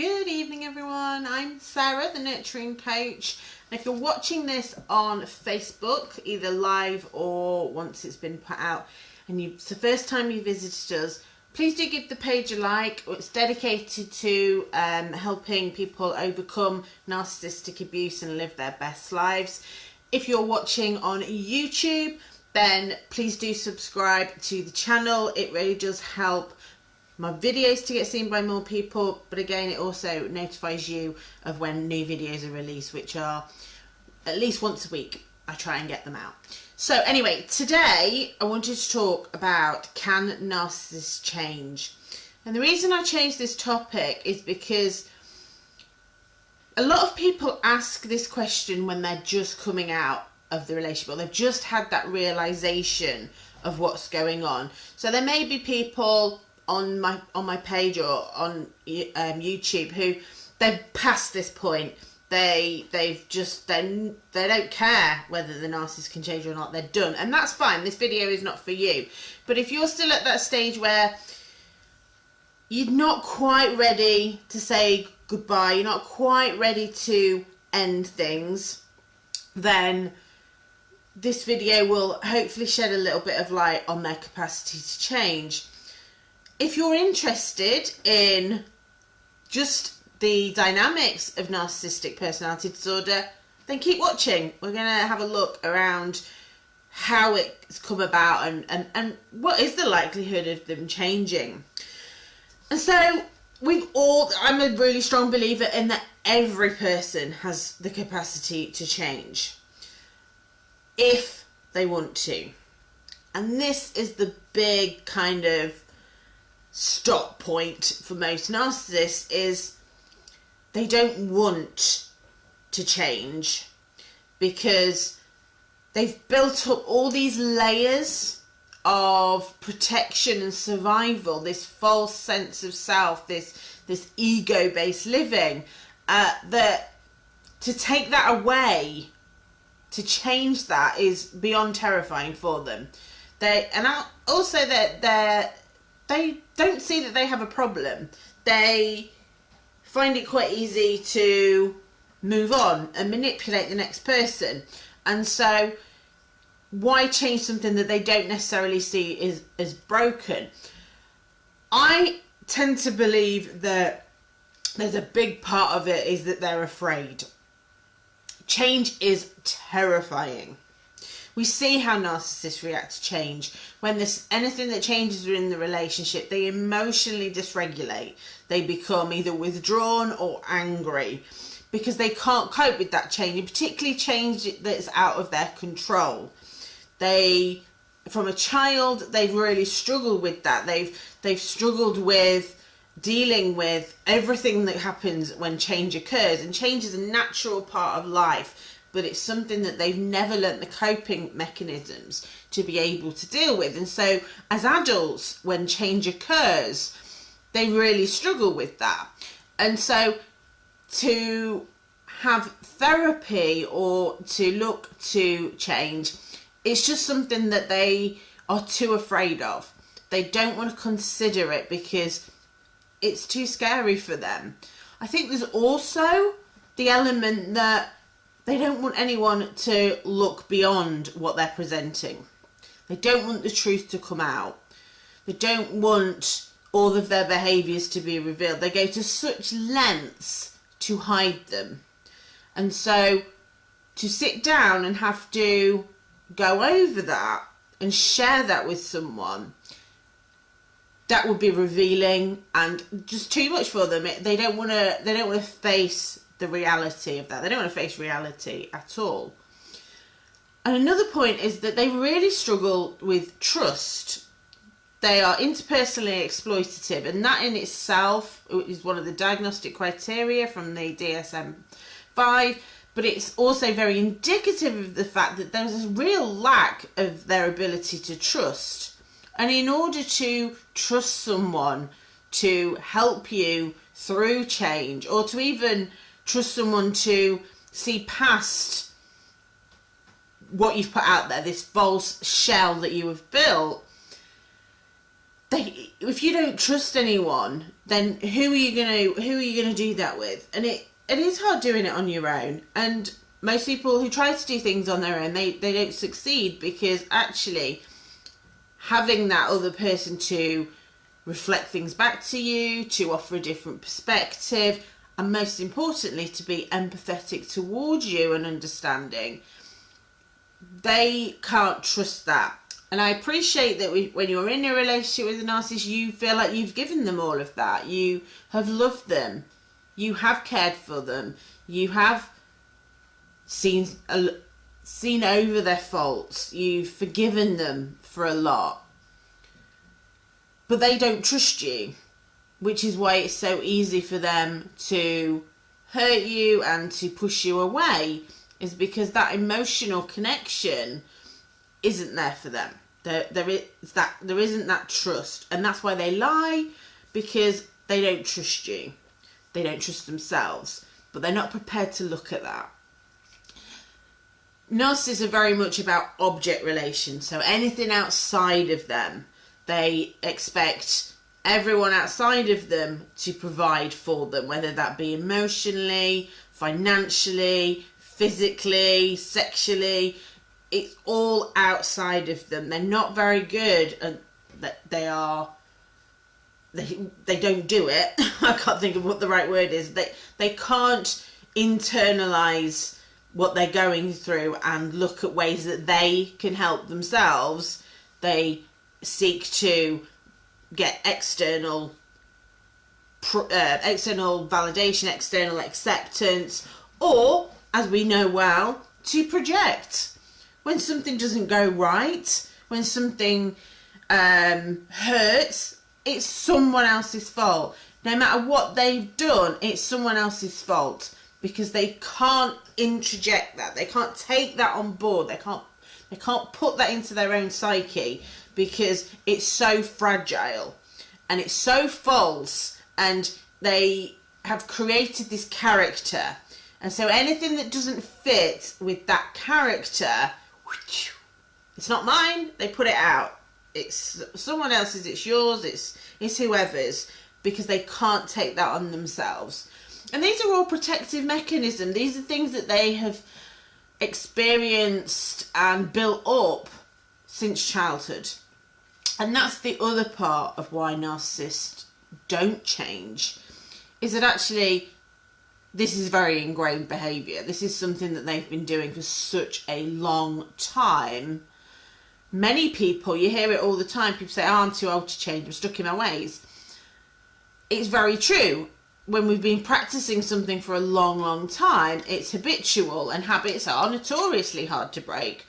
Good evening, everyone. I'm Sarah, the Nurturing Coach. And if you're watching this on Facebook, either live or once it's been put out, and you, it's the first time you visited us, please do give the page a like. It's dedicated to um, helping people overcome narcissistic abuse and live their best lives. If you're watching on YouTube, then please do subscribe to the channel. It really does help my videos to get seen by more people but again it also notifies you of when new videos are released which are at least once a week I try and get them out. So anyway today I wanted to talk about can narcissists change? And the reason I changed this topic is because a lot of people ask this question when they're just coming out of the relationship or they've just had that realization of what's going on. So there may be people on my on my page or on um, YouTube who they've passed this point. They they've just then they don't care whether the narcissist can change or not. They're done, and that's fine. This video is not for you. But if you're still at that stage where you're not quite ready to say goodbye, you're not quite ready to end things, then this video will hopefully shed a little bit of light on their capacity to change if you're interested in just the dynamics of narcissistic personality disorder, then keep watching. We're going to have a look around how it's come about and, and, and what is the likelihood of them changing. And so we've all, I'm a really strong believer in that every person has the capacity to change if they want to. And this is the big kind of stop point for most narcissists is they don't want to change because they've built up all these layers of protection and survival this false sense of self this this ego based living uh, that to take that away to change that is beyond terrifying for them. They and also that they're they don't see that they have a problem. They find it quite easy to move on and manipulate the next person. And so why change something that they don't necessarily see is as broken? I tend to believe that there's a big part of it is that they're afraid. Change is terrifying. We see how narcissists react to change. When there's anything that changes in the relationship, they emotionally dysregulate. They become either withdrawn or angry because they can't cope with that change, particularly change that's out of their control. They, from a child, they've really struggled with that. They've they've struggled with dealing with everything that happens when change occurs, and change is a natural part of life but it's something that they've never learnt the coping mechanisms to be able to deal with. And so, as adults, when change occurs, they really struggle with that. And so, to have therapy or to look to change, it's just something that they are too afraid of. They don't want to consider it because it's too scary for them. I think there's also the element that they don't want anyone to look beyond what they're presenting. They don't want the truth to come out. They don't want all of their behaviours to be revealed. They go to such lengths to hide them. And so to sit down and have to go over that and share that with someone that would be revealing and just too much for them they don't want to they don't want to face the reality of that. They don't want to face reality at all. And another point is that they really struggle with trust. They are interpersonally exploitative, and that in itself is one of the diagnostic criteria from the DSM 5. But it's also very indicative of the fact that there's a real lack of their ability to trust. And in order to trust someone to help you through change or to even trust someone to see past what you've put out there, this false shell that you have built, they if you don't trust anyone, then who are you gonna who are you gonna do that with? And it it is hard doing it on your own. And most people who try to do things on their own, they they don't succeed because actually having that other person to reflect things back to you, to offer a different perspective, and most importantly, to be empathetic towards you and understanding, they can't trust that and I appreciate that we, when you're in a relationship with a narcissist, you feel like you've given them all of that. You have loved them. You have cared for them. You have seen seen over their faults. You've forgiven them for a lot. But they don't trust you, which is why it's so easy for them to hurt you and to push you away, is because that emotional connection isn't there for them. There, there is that there isn't that trust, and that's why they lie because they don't trust you. They don't trust themselves, but they're not prepared to look at that. Narcissists are very much about object relations, so anything outside of them, they expect everyone outside of them to provide for them, whether that be emotionally, financially, physically, sexually it's all outside of them. They're not very good and that they are they they don't do it. I can't think of what the right word is. They they can't internalize what they're going through and look at ways that they can help themselves. They seek to get external uh, external validation, external acceptance, or as we know well, to project when something doesn't go right, when something um, hurts, it's someone else's fault. No matter what they've done, it's someone else's fault because they can't introject that. They can't take that on board. They can't they can't put that into their own psyche because it's so fragile and it's so false and they have created this character. And so anything that doesn't fit with that character it's not mine. They put it out. It's someone else's. It's yours. It's it's whoever's because they can't take that on themselves. And these are all protective mechanisms. These are things that they have experienced and built up since childhood. And that's the other part of why narcissists don't change is that actually this is very ingrained behaviour. This is something that they've been doing for such a long time. Many people, you hear it all the time, people say, oh, I'm too old to change, I'm stuck in my ways. It's very true. When we've been practicing something for a long, long time, it's habitual and habits are notoriously hard to break.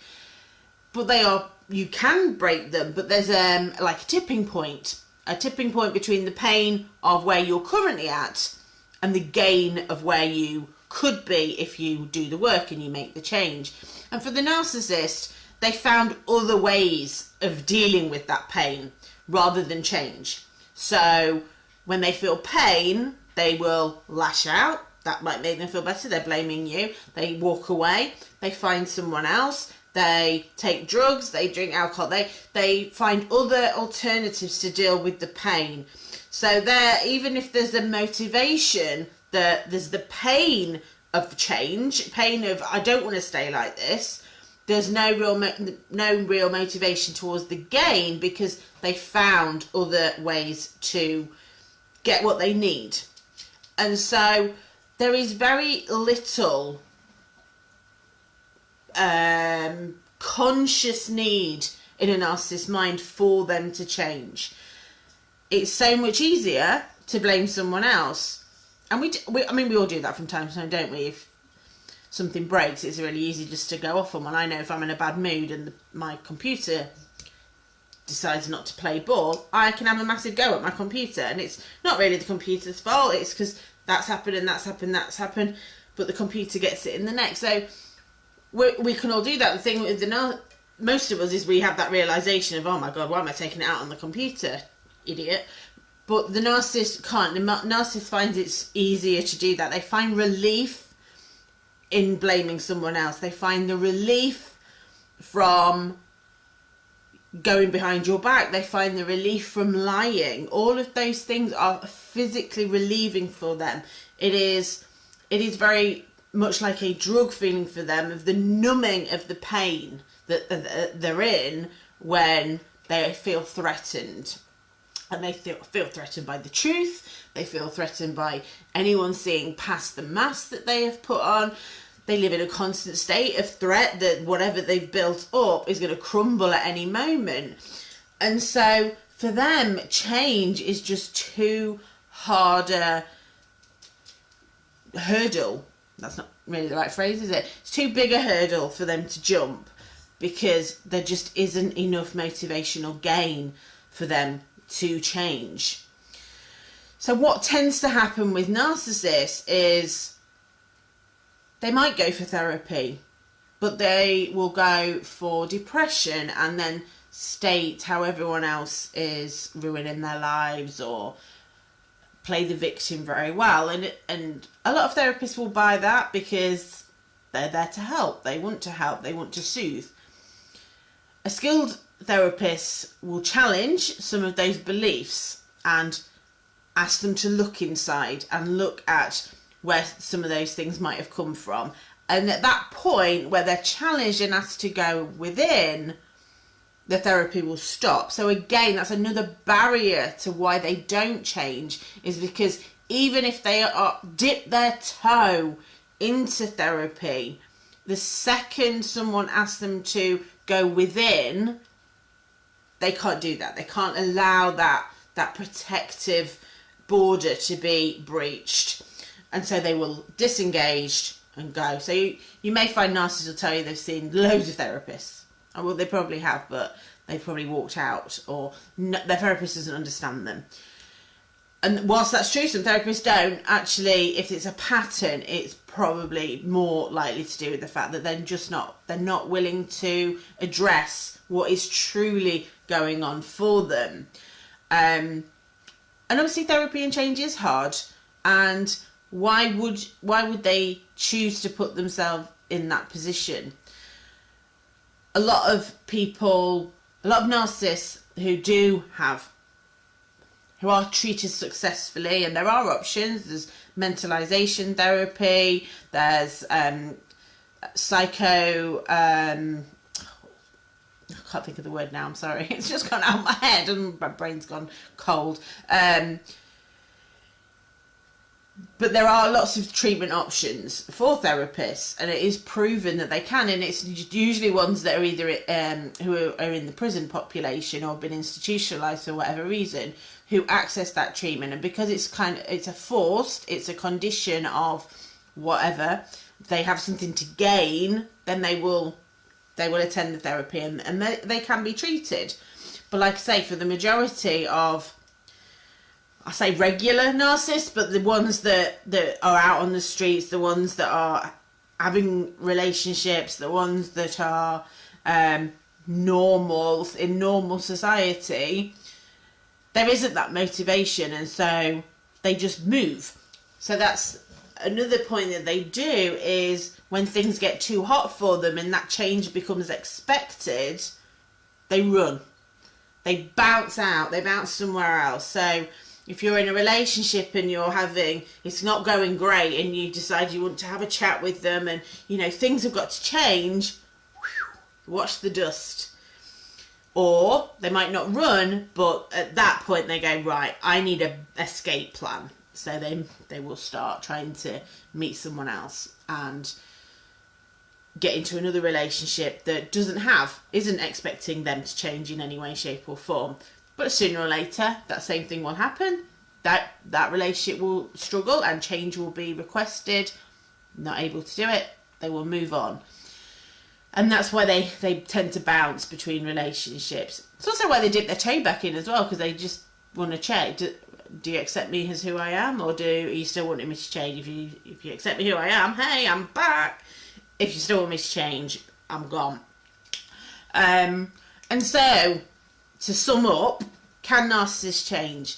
But they are, you can break them, but there's um, like a tipping point. A tipping point between the pain of where you're currently at and the gain of where you could be if you do the work and you make the change. And for the narcissist, they found other ways of dealing with that pain rather than change. So when they feel pain, they will lash out. That might make them feel better. They're blaming you. They walk away. They find someone else. They take drugs. They drink alcohol. They they find other alternatives to deal with the pain. So there, even if there's a motivation, that there's the pain of change, pain of I don't want to stay like this. There's no real no real motivation towards the gain because they found other ways to get what they need, and so there is very little um, conscious need in a narcissist mind for them to change it's so much easier to blame someone else. And we, we, I mean, we all do that from time to time, don't we? If something breaks, it's really easy just to go off on one. I know if I'm in a bad mood and the, my computer decides not to play ball, I can have a massive go at my computer. And it's not really the computer's fault, it's because that's happened and that's happened, that's happened, but the computer gets it in the neck. So we, we can all do that. The thing with the most of us is we have that realization of, oh my God, why am I taking it out on the computer? idiot. But the narcissist can't. The narcissist finds it's easier to do that. They find relief in blaming someone else. They find the relief from going behind your back. They find the relief from lying. All of those things are physically relieving for them. It is it is very much like a drug feeling for them of the numbing of the pain that uh, uh, they're in when they feel threatened. And they feel, feel threatened by the truth, they feel threatened by anyone seeing past the mask that they have put on. They live in a constant state of threat that whatever they've built up is going to crumble at any moment. And so for them, change is just too harder hurdle. That's not really the right phrase, is it? It's too big a hurdle for them to jump because there just isn't enough motivational gain for them to change. So, what tends to happen with narcissists is they might go for therapy, but they will go for depression and then state how everyone else is ruining their lives or play the victim very well and and a lot of therapists will buy that because they're there to help. They want to help. They want to soothe. A skilled therapist will challenge some of those beliefs and ask them to look inside and look at where some of those things might have come from. And at that point, where they're challenged and asked to go within, the therapy will stop. So, again, that's another barrier to why they don't change, is because even if they are dip their toe into therapy, the second someone asks them to go within, they can't do that. They can't allow that that protective border to be breached. And so they will disengage and go. So you, you may find narcissists will tell you they've seen loads of therapists. Oh, well, they probably have, but they've probably walked out or no, their therapist doesn't understand them and whilst that's true, some therapists don't actually. If it's a pattern, it's probably more likely to do with the fact that they're just not they're not willing to address what is truly going on for them. Um, and obviously, therapy and change is hard. And why would why would they choose to put themselves in that position? A lot of people, a lot of narcissists who do have who are treated successfully, and there are options. There's mentalization therapy. There's um, psycho. Um, I can't think of the word now. I'm sorry. It's just gone out of my head, and my brain's gone cold. Um, but there are lots of treatment options for therapists, and it is proven that they can. And it's usually ones that are either um, who are in the prison population or been institutionalized for whatever reason, who access that treatment and because it's kind of it's a forced it's a condition of whatever they have something to gain then they will they will attend the therapy and, and they, they can be treated but like i say for the majority of i say regular narcissists but the ones that that are out on the streets the ones that are having relationships the ones that are um, normal in normal society there isn't that motivation and so they just move. So that's another point that they do is when things get too hot for them and that change becomes expected they run. They bounce out. They bounce somewhere else. So if you're in a relationship and you're having it's not going great and you decide you want to have a chat with them and you know things have got to change watch the dust or they might not run, but at that point they go, right, I need a escape plan. So they they will start trying to meet someone else and get into another relationship that doesn't have, isn't expecting them to change in any way, shape or form. But sooner or later, that same thing will happen. That that relationship will struggle and change will be requested. Not able to do it, they will move on and that's why they they tend to bounce between relationships. It's also why they dip their toe back in as well because they just want to check. Do, do, you accept me as who I am, or do you still want me to change? If you if you accept me who I am, hey, I'm back. If you still want me to change, I'm gone. Um, and so, to sum up, can narcissists change?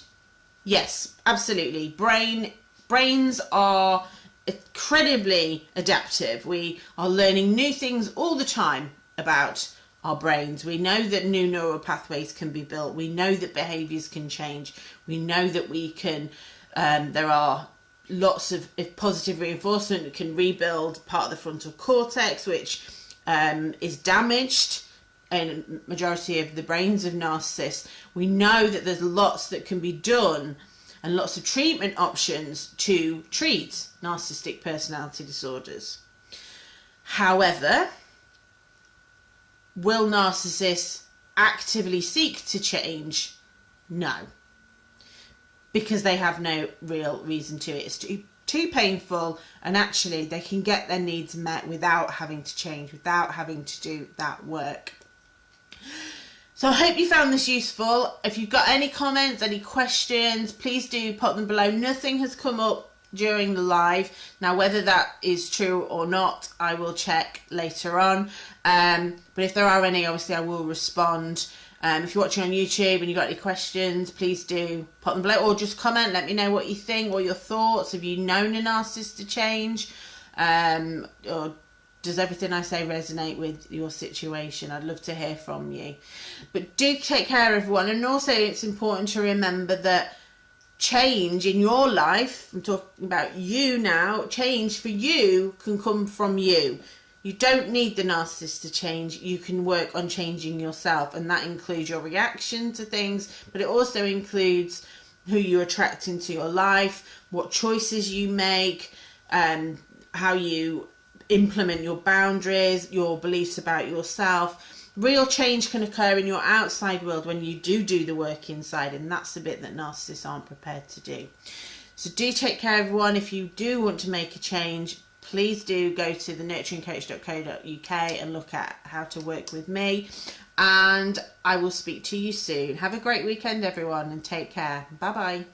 Yes, absolutely. Brain brains are incredibly adaptive. We are learning new things all the time about our brains. We know that new neural pathways can be built. We know that behaviors can change. We know that we can, um, there are lots of if positive reinforcement that can rebuild part of the frontal cortex, which um, is damaged in majority of the brains of narcissists. We know that there's lots that can be done and lots of treatment options to treat narcissistic personality disorders. However, will narcissists actively seek to change? No. Because they have no real reason to. It's too, too painful, and actually, they can get their needs met without having to change, without having to do that work. So I hope you found this useful. If you've got any comments, any questions, please do put them below. Nothing has come up during the live. Now, whether that is true or not, I will check later on. Um, but if there are any, obviously I will respond. Um, if you're watching on YouTube and you've got any questions, please do put them below or just comment. Let me know what you think, what your thoughts. Have you known a narcissist to change? Um, or does everything I say resonate with your situation? I'd love to hear from you. But do take care, everyone. And also, it's important to remember that change in your life, I'm talking about you now, change for you can come from you. You don't need the narcissist to change. You can work on changing yourself, and that includes your reaction to things, but it also includes who you attract into your life, what choices you make, um, how you implement your boundaries, your beliefs about yourself. Real change can occur in your outside world when you do do the work inside and that's the bit that narcissists aren't prepared to do. So do take care everyone. If you do want to make a change please do go to the nurturingcoach.co.uk and look at how to work with me. And i will speak to you soon. Have a great weekend everyone and take care. Bye bye